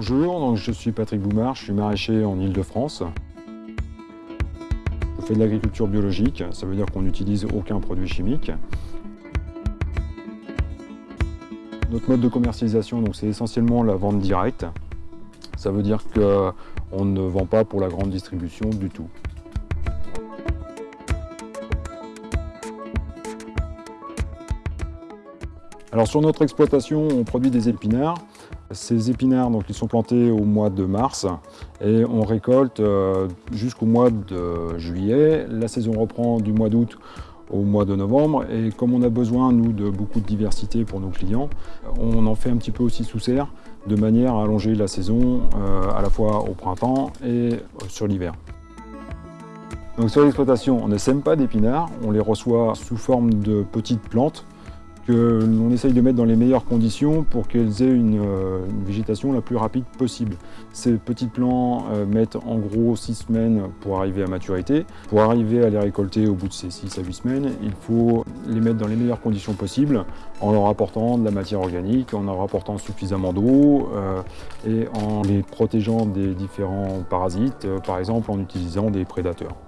Bonjour, donc je suis Patrick Boumard, je suis maraîcher en Ile-de-France. Je fais de l'agriculture biologique, ça veut dire qu'on n'utilise aucun produit chimique. Notre mode de commercialisation, c'est essentiellement la vente directe. Ça veut dire qu'on ne vend pas pour la grande distribution du tout. Alors sur notre exploitation, on produit des épinards. Ces épinards, donc, ils sont plantés au mois de mars et on récolte euh, jusqu'au mois de juillet. La saison reprend du mois d'août au mois de novembre et comme on a besoin, nous, de beaucoup de diversité pour nos clients, on en fait un petit peu aussi sous serre de manière à allonger la saison euh, à la fois au printemps et euh, sur l'hiver. Donc sur l'exploitation, on ne sème pas d'épinards, on les reçoit sous forme de petites plantes l'on essaye de mettre dans les meilleures conditions pour qu'elles aient une, euh, végétation la plus rapide possible. Ces petits plants euh, mettent en gros 6 semaines pour arriver à maturité. Pour arriver à les récolter au bout de ces 6 à 8 semaines, il faut les mettre dans les meilleures conditions possibles en leur apportant de la matière organique, en leur apportant suffisamment d'eau euh, et en les protégeant des différents parasites, par exemple en utilisant des prédateurs.